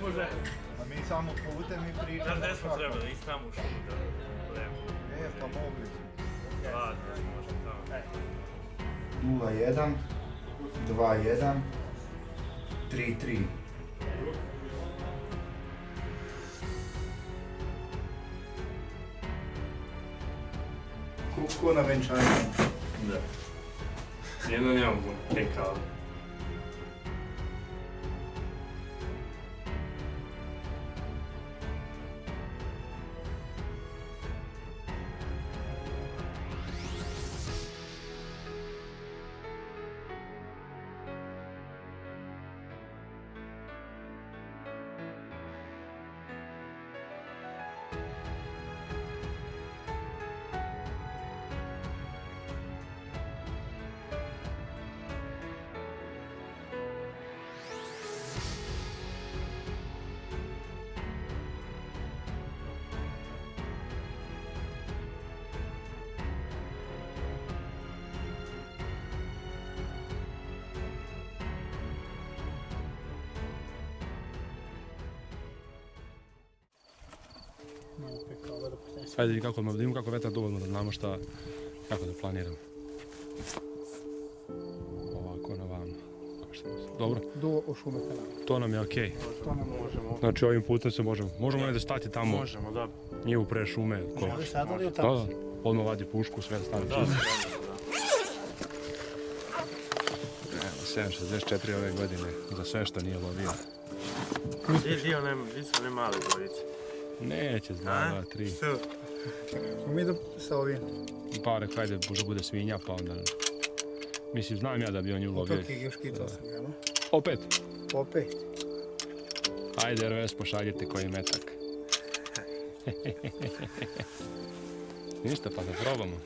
Može. A mi samo putem i pričamo. Znaš gdje smo trebali, ići tamo u šumu da budemo. E, pa mogli smo. Može tamo. 0-1, 2-1, 3-3. Ko- Ko na venčanju. Da. Jedno nemam puno keka, ali... Ajde vidi kako, da vidimo kako vetar dovoljno da znamo šta, kako da planiramo. Ovako na mislim. Dobro, do to nam je okej. To ne možemo. Znači ovim putem se možemo, možemo negdje stati tamo, Možemo, da. nije u pre šume. Ko... U Da, tamo? da, odmah vadi pušku, sve stavi. Da, da, da. Evo, 764 ove godine, za sve što nije lovio. Gdje je dio, nema, gdje su one male gorice? Neće, zna, dva, tri. Što? Mi da sa ovim. Pa rekao, ajde, možda bude svinja, pa onda... Mislim, znam ja da bi on nju lovio. Otok je još kitao sam ga, no? Opet, Opet. ajde RVS pošaljite koji metak. Ništa, pa da probamo.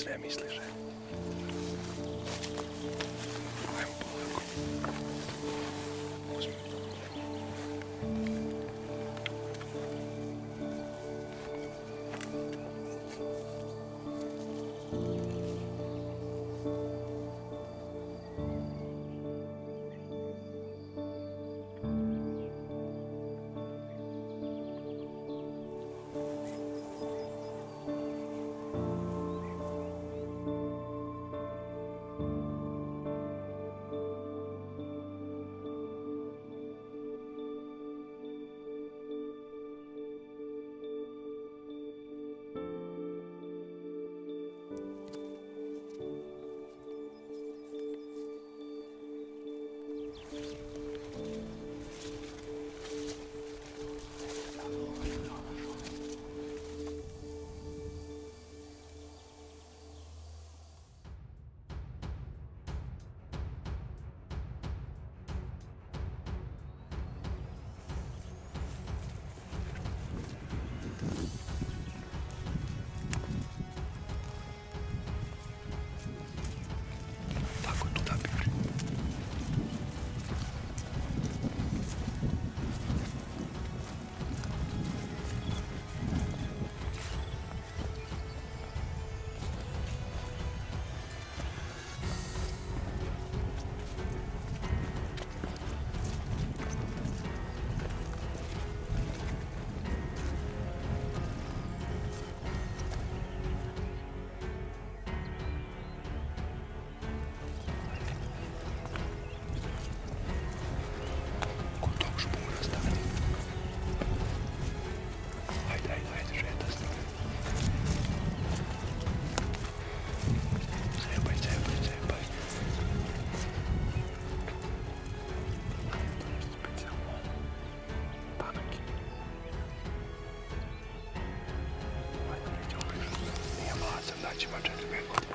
Na sve vlasan, daći vam 4-5 godina, možda treba.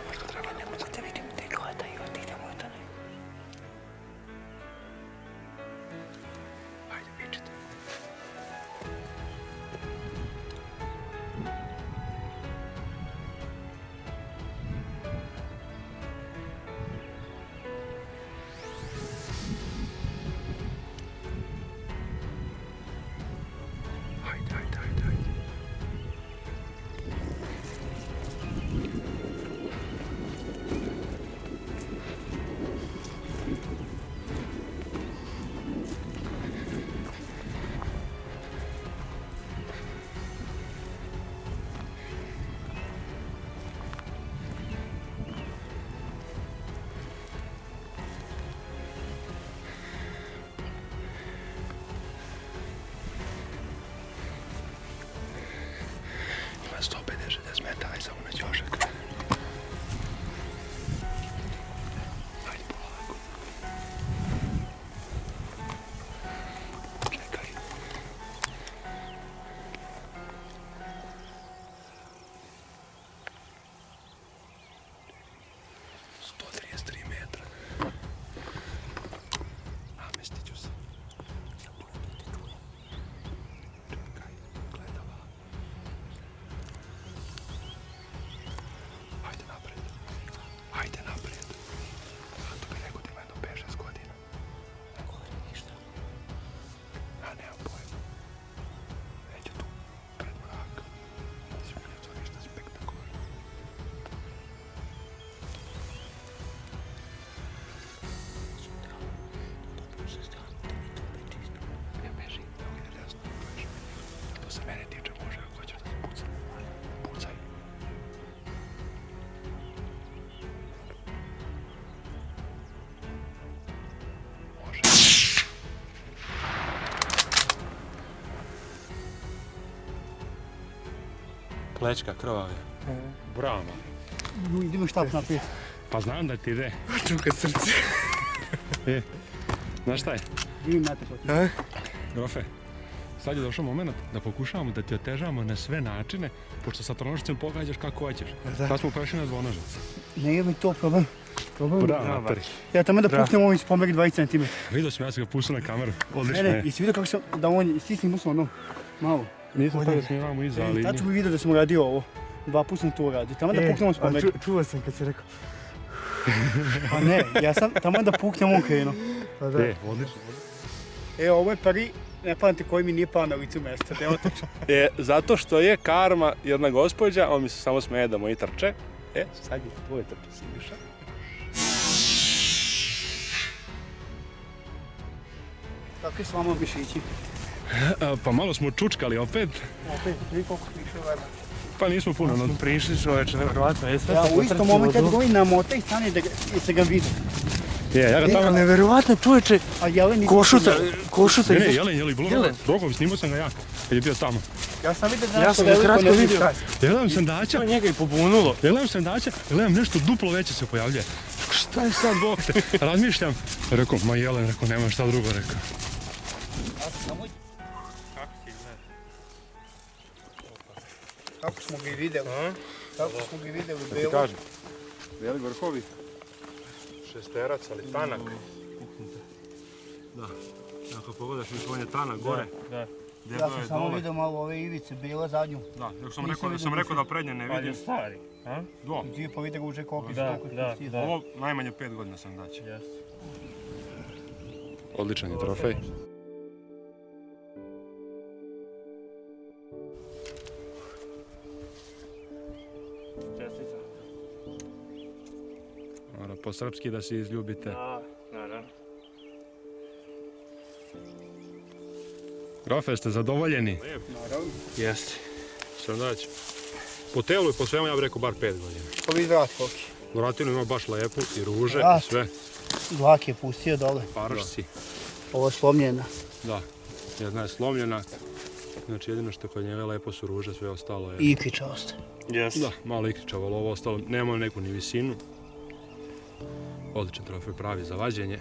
Plećka krvave. Bravo. Idemo štap naprijed. Pa znam da ti ide. Čuka srce. E, znaš šta je? Vidim na te Grofe, sad je došao moment da pokušavamo da ti otežavamo na sve načine, pošto sa tronožicem pogađaš kako hoćeš. Sad smo prešli na dvonožac. Nije mi to problem. Ja tamo da puknem ovim spomeg 20 cm. Vidio sam ja sam ga pustio na kameru. Odlično Ne, ne, je. jesi vidio kako sam, da on stisni muslo ono, malo. Nisam to da snimamo iza, ali... Tad sam vidio da sam uradio ovo. Dva put sam to uradio. Tamo da puknem ovim spomeg. čuo sam kad si rekao. Pa ne, ja sam tamo da puknem on krenuo. Pa E, odlično. E, ovo je prvi, ne pamte koji mi nije pao na licu mjesta, da je otično. E, zato što je karma jedna gospođa, on mi se samo smeje da moji trče. E, sad je tvoje trče, Siniša. Kako je s vama mišići? E, Pa malo smo čučkali opet, Opet, vi koliko više vremena. pa nismo puno. No, Prišli čoveče, nevjerovatno. Je sve Ja u istom momentu kad govorim na mota i stane da se ga vidi. je, ja ga tamo... nevjerovatno čoveče, košuta, košuta Ne, ne, jelen, jeli, bilo Jelen. Drogovi, snimao sam ga ja, kad je bio tamo. Ja sam vidio da Ja sam veliko kratko ne vidio. šta je. Ja gledam sandača, To njega i pobunulo. ja gledam sandača, gledam nešto duplo veće se pojavljuje. Šta je sad, bog te? Razmišljam. Rekao, ma jelen, rekao, nema šta drugo, rekao. Kako smo ga i vidjeli. Kako smo ga i vidjeli Ti belo. kažem, veli vrhovi, šesterac, ali tanak. Da, ako pogledaš mi on je tanak gore. Da. Ja Debelo sam je samo vidio malo ove ivice, bela zadnju. Da, dok sam rekao, da sam da rekao da prednje ne Pa je vidim. stari. A? Do, ti pa vidi ga uže koliko Da, da, da. ovo najmanje pet godina sam daći. Jeste. Odličan je trofej. Po srpski da se izljubite. Da, naravno. Grofe, ste zadovoljeni? Naravno. Jeste. Sam dać. Po telu i po svemu ja bih rekao bar pet godina. Pa vidi vrat koliki. Vratinu ima baš lepu i ruže i sve. Dlak je pustio dole. Parašci. Ovo je slomljena. Da. Jedna je slomljena. Znači jedino što kod njega lepo su ruže, sve ostalo je... I ikriča ostaje. Jeste. Da, malo ikričavo, ali ovo ostalo nema neku ni visinu. Odličan trofej pravi za vađenje.